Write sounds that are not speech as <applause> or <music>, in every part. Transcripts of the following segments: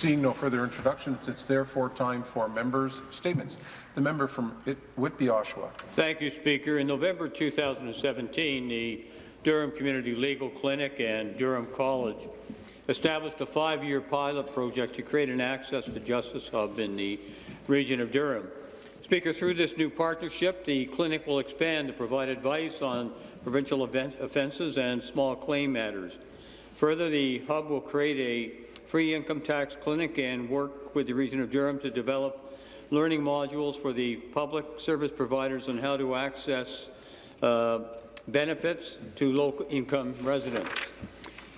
Seeing no further introductions, it's therefore time for members' statements. The member from It Whitby, Oshawa. Thank you, Speaker. In November 2017, the Durham Community Legal Clinic and Durham College established a five-year pilot project to create an access to justice hub in the region of Durham. Speaker, through this new partnership, the clinic will expand to provide advice on provincial offences and small claim matters. Further, the hub will create a free income tax clinic and work with the region of Durham to develop learning modules for the public service providers on how to access uh, benefits to low-income residents.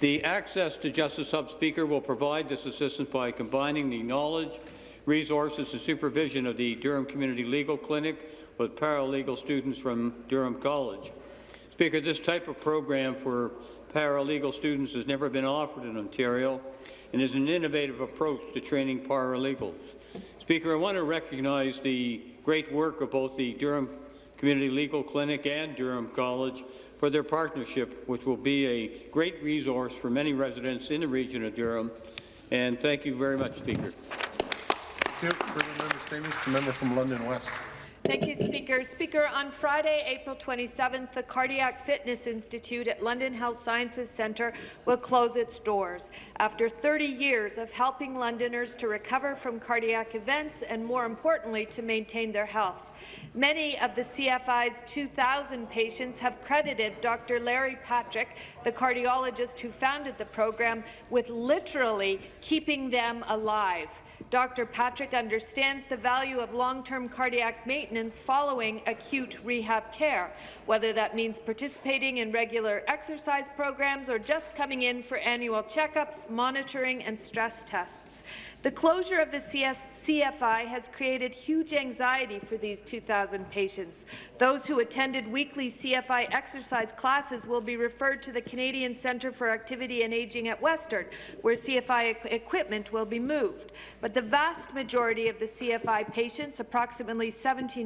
The Access to Justice Hub Speaker will provide this assistance by combining the knowledge, resources and supervision of the Durham Community Legal Clinic with paralegal students from Durham College. Speaker, this type of program for paralegal students has never been offered in Ontario and is an innovative approach to training paralegals. Speaker, I want to recognize the great work of both the Durham Community Legal Clinic and Durham College for their partnership, which will be a great resource for many residents in the region of Durham. And thank you very much, Speaker. Thank you. Further member statements. The member from London West. Thank you, Speaker. Speaker, on Friday, April 27th, the Cardiac Fitness Institute at London Health Sciences Centre will close its doors. After 30 years of helping Londoners to recover from cardiac events and, more importantly, to maintain their health. Many of the CFI's 2,000 patients have credited Dr. Larry Patrick, the cardiologist who founded the program, with literally keeping them alive. Dr. Patrick understands the value of long-term cardiac maintenance following acute rehab care, whether that means participating in regular exercise programs or just coming in for annual checkups, monitoring and stress tests. The closure of the CS CFI has created huge anxiety for these 2,000 patients. Those who attended weekly CFI exercise classes will be referred to the Canadian Centre for Activity and Aging at Western, where CFI equipment will be moved. But the vast majority of the CFI patients, approximately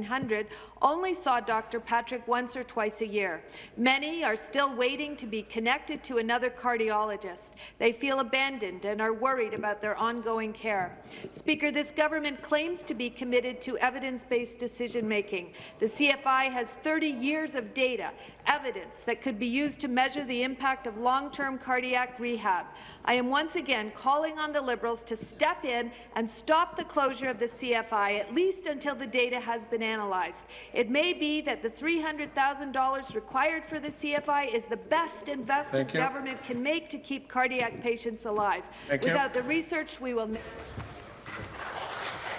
1,700, only saw Dr. Patrick once or twice a year. Many are still waiting to be connected to another cardiologist. They feel abandoned and are worried about their ongoing care. Speaker, this government claims to be committed to evidence-based decision-making. The CFI has 30 years of data, evidence that could be used to measure the impact of long-term cardiac rehab. I am once again calling on the Liberals to step in and stop the closure of the CFI, at least until the data has been analyzed. It may be that the $300,000 required for the CFI is the best investment government can make to keep cardiac patients alive. Thank Without you. the research, we will.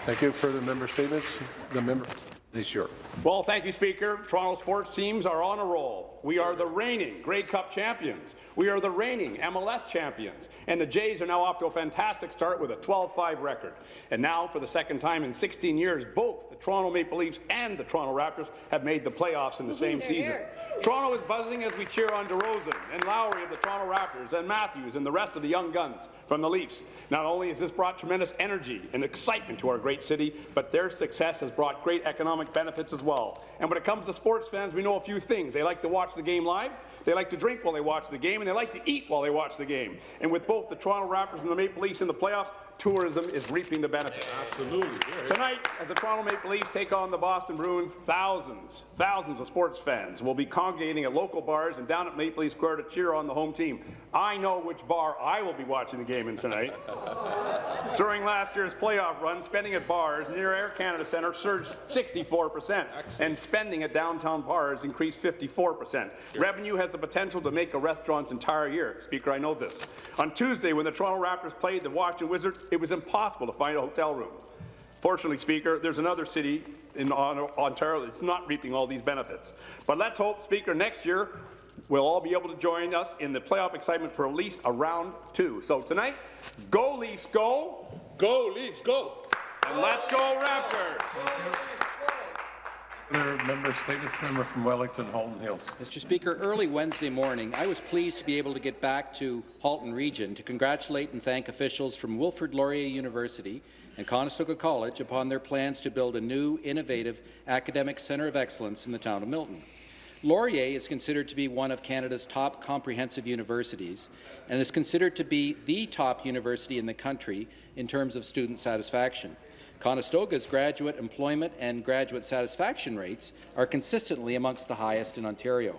Thank you. Further member statements. The member. This year. Well, thank you, Speaker. Toronto sports teams are on a roll. We are the reigning Grey Cup champions. We are the reigning MLS champions. And the Jays are now off to a fantastic start with a 12-5 record. And now, for the second time in 16 years, both the Toronto Maple Leafs and the Toronto Raptors have made the playoffs in the same season. Here. Toronto is buzzing as we cheer on DeRozan and Lowry of the Toronto Raptors and Matthews and the rest of the young guns from the Leafs. Not only has this brought tremendous energy and excitement to our great city, but their success has brought great economic benefits as well. And when it comes to sports fans, we know a few things. They like to watch the game live, they like to drink while they watch the game, and they like to eat while they watch the game. And with both the Toronto Raptors and the Maple Leafs in the playoffs, tourism is reaping the benefits. Absolutely. Tonight, as the Toronto Maple Leafs take on the Boston Bruins, thousands, thousands of sports fans will be congregating at local bars and down at Maple Leaf Square to cheer on the home team. I know which bar I will be watching the game in tonight. <laughs> During last year's playoff run, spending at bars near Air Canada Centre surged 64 percent, and spending at downtown bars increased 54 percent. Revenue has the potential to make a restaurant's entire year. Speaker, I know this. On Tuesday, when the Toronto Raptors played the Washington Wizards, it was impossible to find a hotel room. Fortunately, Speaker, there's another city in Ontario that's not reaping all these benefits. But let's hope, Speaker, next year we'll all be able to join us in the playoff excitement for at least a round two. So tonight, go Leafs, go! Go Leafs, go! And let's go Raptors! Member statements. Member from Wellington, Halton Hills. Mr. Speaker, early Wednesday morning, I was pleased to be able to get back to Halton Region to congratulate and thank officials from Wilfrid Laurier University and Conestoga College upon their plans to build a new, innovative academic centre of excellence in the town of Milton. Laurier is considered to be one of Canada's top comprehensive universities and is considered to be the top university in the country in terms of student satisfaction. Conestoga's graduate employment and graduate satisfaction rates are consistently amongst the highest in Ontario.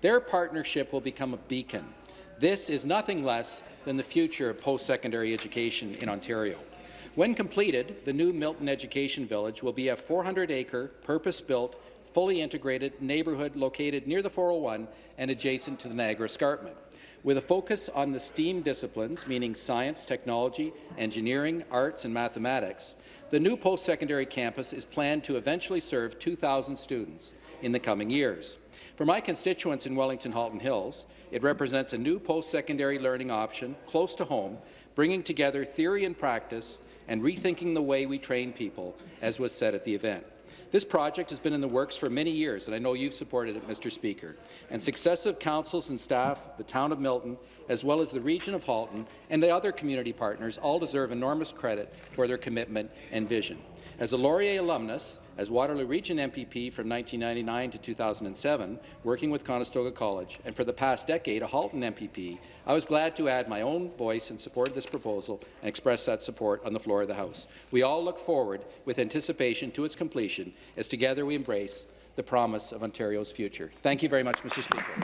Their partnership will become a beacon. This is nothing less than the future of post-secondary education in Ontario. When completed, the new Milton Education Village will be a 400-acre, purpose-built, fully integrated neighbourhood located near the 401 and adjacent to the Niagara Escarpment. With a focus on the STEAM disciplines, meaning science, technology, engineering, arts, and mathematics, the new post-secondary campus is planned to eventually serve 2,000 students in the coming years. For my constituents in Wellington Halton Hills, it represents a new post-secondary learning option close to home, bringing together theory and practice and rethinking the way we train people, as was said at the event. This project has been in the works for many years, and I know you've supported it, Mr. Speaker. And successive councils and staff, the town of Milton, as well as the region of Halton and the other community partners all deserve enormous credit for their commitment and vision. As a Laurier alumnus, as Waterloo Region MPP from 1999 to 2007, working with Conestoga College, and for the past decade a Halton MPP, I was glad to add my own voice in support of this proposal and express that support on the floor of the House. We all look forward with anticipation to its completion as together we embrace the promise of Ontario's future. Thank you very much, Mr. Speaker.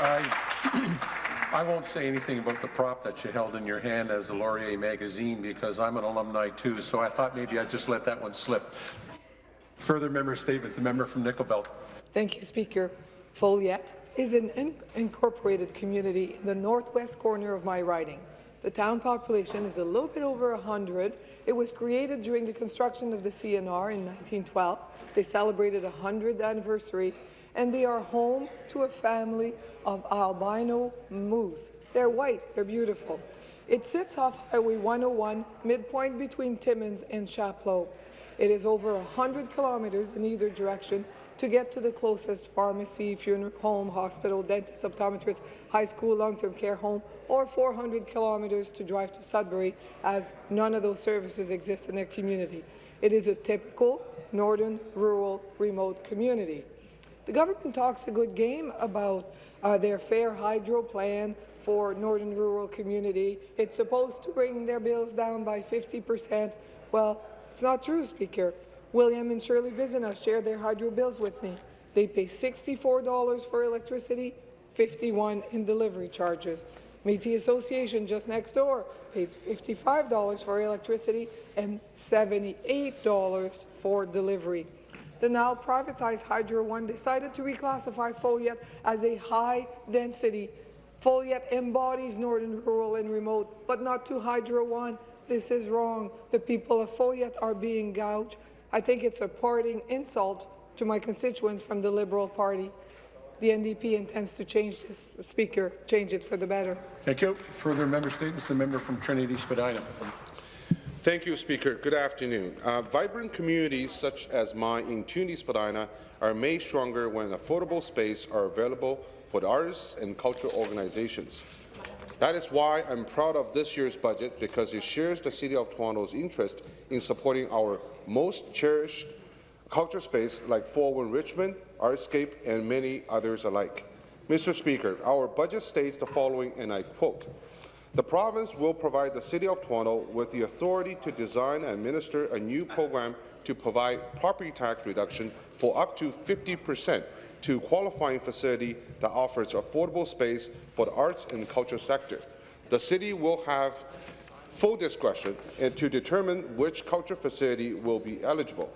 I, I won't say anything about the prop that you held in your hand as a Laurier magazine because I'm an alumni too, so I thought maybe I'd just let that one slip. Further member statements. The member from Nickel Belt. Thank you, Speaker. Foleyet is an in incorporated community in the northwest corner of my riding. The town population is a little bit over 100. It was created during the construction of the CNR in 1912. They celebrated a 100th anniversary, and they are home to a family of albino moose. They're white, they're beautiful. It sits off Highway 101, midpoint between Timmins and Chapleau. It is over 100 kilometres in either direction to get to the closest pharmacy, funeral home, hospital, dentist, optometrist, high school, long-term care home, or 400 kilometres to drive to Sudbury, as none of those services exist in their community. It is a typical northern, rural, remote community. The government talks a good game about uh, their fair hydro plan for northern rural community. It's supposed to bring their bills down by 50 percent. Well, it's not true, Speaker. William and Shirley Vizina share their hydro bills with me. They pay $64 for electricity, 51 in delivery charges. Métis Association just next door pays $55 for electricity and $78 for delivery. The now privatized Hydro One decided to reclassify Foleyet as a high-density. Foleyet embodies northern rural and remote, but not to Hydro One. This is wrong. The people of Foleyet are being gouged. I think it's a parting insult to my constituents from the Liberal Party. The NDP intends to change this, Speaker, change it for the better. Thank you. Further member statements. The member from Trinity Spadina. Thank you, Speaker. Good afternoon. Uh, vibrant communities such as mine in Trinity, Spadina are made stronger when affordable space are available for the artists and cultural organizations. That is why I'm proud of this year's budget because it shares the City of Toronto's interest in supporting our most cherished culture space like 401 Richmond, Artscape, and many others alike. Mr. Speaker, our budget states the following, and I quote, the province will provide the City of Toronto with the authority to design and administer a new program to provide property tax reduction for up to 50 percent to qualifying facility that offers affordable space for the arts and culture sector. The City will have full discretion to determine which culture facility will be eligible.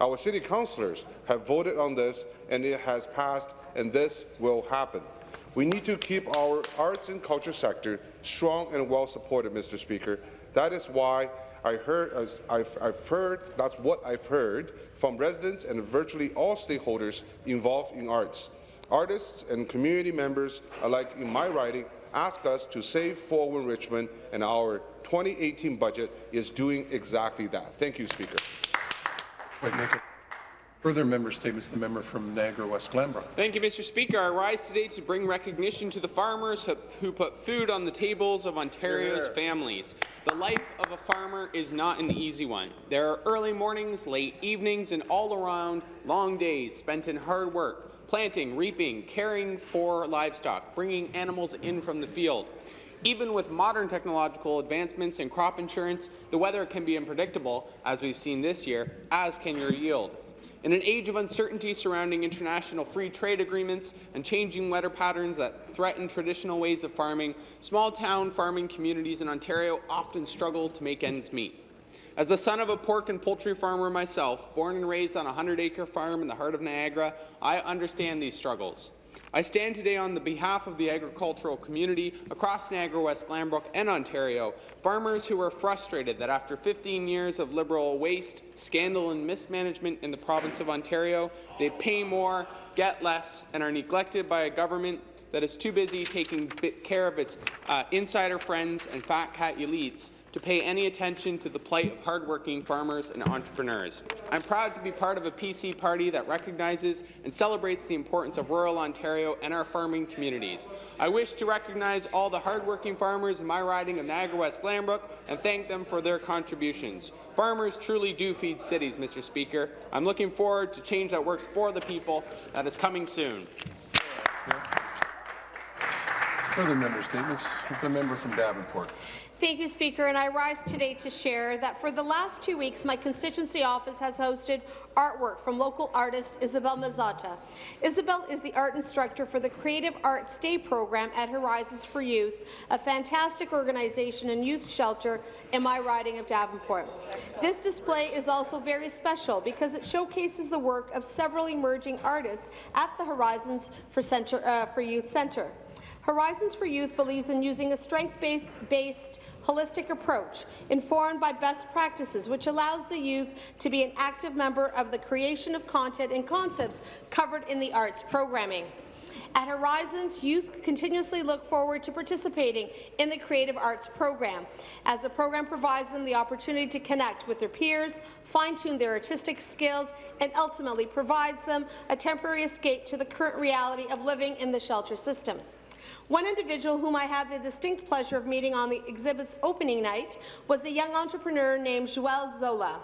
Our City councillors have voted on this, and it has passed, and this will happen. We need to keep our arts and culture sector strong and well supported, Mr. Speaker. That is why I heard, I've, I've heard, that's what I've heard from residents and virtually all stakeholders involved in arts. Artists and community members alike in my riding ask us to save 401 Richmond, and our 2018 budget is doing exactly that. Thank you, Speaker. Further member statements. The member from Niagara West Glanbrook. Thank you, Mr. Speaker. I rise today to bring recognition to the farmers who put food on the tables of Ontario's yeah. families. The life of a farmer is not an easy one. There are early mornings, late evenings, and all around long days spent in hard work, planting, reaping, caring for livestock, bringing animals in from the field. Even with modern technological advancements in crop insurance, the weather can be unpredictable, as we've seen this year, as can your yield. In an age of uncertainty surrounding international free trade agreements and changing weather patterns that threaten traditional ways of farming, small-town farming communities in Ontario often struggle to make ends meet. As the son of a pork and poultry farmer myself, born and raised on a 100-acre farm in the heart of Niagara, I understand these struggles. I stand today on the behalf of the agricultural community across Niagara West, Glanbrook and Ontario, farmers who are frustrated that after 15 years of Liberal waste, scandal and mismanagement in the province of Ontario, they pay more, get less, and are neglected by a government that is too busy taking care of its uh, insider friends and fat cat elites to pay any attention to the plight of hardworking farmers and entrepreneurs. I'm proud to be part of a PC party that recognizes and celebrates the importance of rural Ontario and our farming communities. I wish to recognize all the hardworking farmers in my riding of Niagara West Glanbrook and thank them for their contributions. Farmers truly do feed cities, Mr. Speaker. I'm looking forward to change that works for the people that is coming soon. Further member statements. The member from Davenport. Thank you, Speaker, and I rise today to share that for the last two weeks, my constituency office has hosted artwork from local artist Isabel Mazzotta. Isabel is the art instructor for the Creative Arts Day program at Horizons for Youth, a fantastic organization and youth shelter in my riding of Davenport. This display is also very special because it showcases the work of several emerging artists at the Horizons for, Center, uh, for Youth Centre. Horizons for Youth believes in using a strength-based, holistic approach informed by best practices, which allows the youth to be an active member of the creation of content and concepts covered in the arts programming. At Horizons, youth continuously look forward to participating in the Creative Arts program, as the program provides them the opportunity to connect with their peers, fine-tune their artistic skills, and ultimately provides them a temporary escape to the current reality of living in the shelter system. One individual whom I had the distinct pleasure of meeting on the exhibit's opening night was a young entrepreneur named Joel Zola.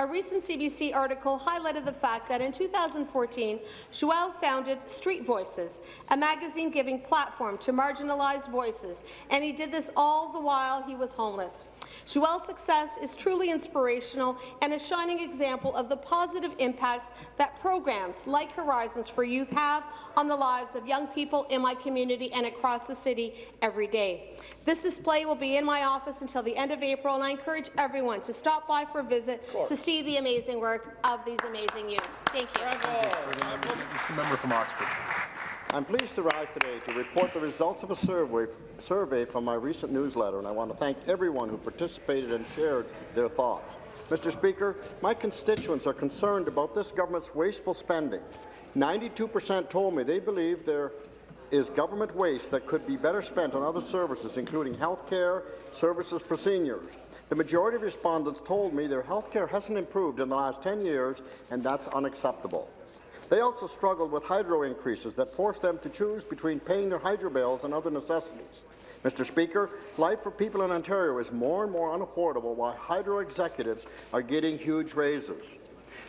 A recent CBC article highlighted the fact that in 2014, Joel founded Street Voices, a magazine giving platform to marginalized voices, and he did this all the while he was homeless. Joel's success is truly inspirational and a shining example of the positive impacts that programs like Horizons for Youth have on the lives of young people in my community and across the city every day. This display will be in my office until the end of April, and I encourage everyone to stop by for a visit to see the amazing work of these amazing youth. Thank you. The member from Oxford. I'm pleased to rise today to report the results of a survey, survey from my recent newsletter, and I want to thank everyone who participated and shared their thoughts. Mr. Speaker, my constituents are concerned about this government's wasteful spending. 92% told me they believe there is government waste that could be better spent on other services, including health care, services for seniors. The majority of respondents told me their health care hasn't improved in the last 10 years, and that's unacceptable. They also struggled with hydro increases that forced them to choose between paying their hydro bills and other necessities. Mr. Speaker, life for people in Ontario is more and more unaffordable while hydro executives are getting huge raises.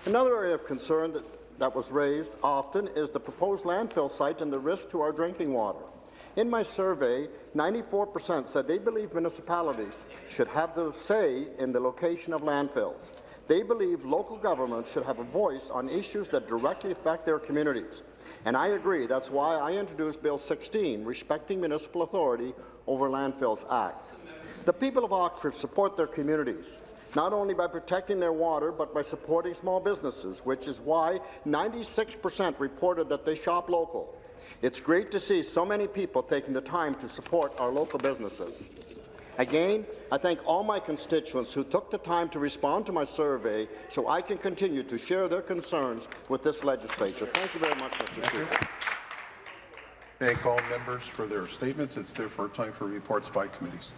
Another area of concern that, that was raised often is the proposed landfill site and the risk to our drinking water. In my survey, 94% said they believe municipalities should have the say in the location of landfills. They believe local governments should have a voice on issues that directly affect their communities. And I agree. That's why I introduced Bill 16, Respecting Municipal Authority over Landfills Act. The people of Oxford support their communities, not only by protecting their water, but by supporting small businesses, which is why 96% reported that they shop local. It's great to see so many people taking the time to support our local businesses. Again, I thank all my constituents who took the time to respond to my survey so I can continue to share their concerns with this legislature. Thank you very much, Mr. Speaker. Thank all members for their statements. It's therefore time for reports by committees.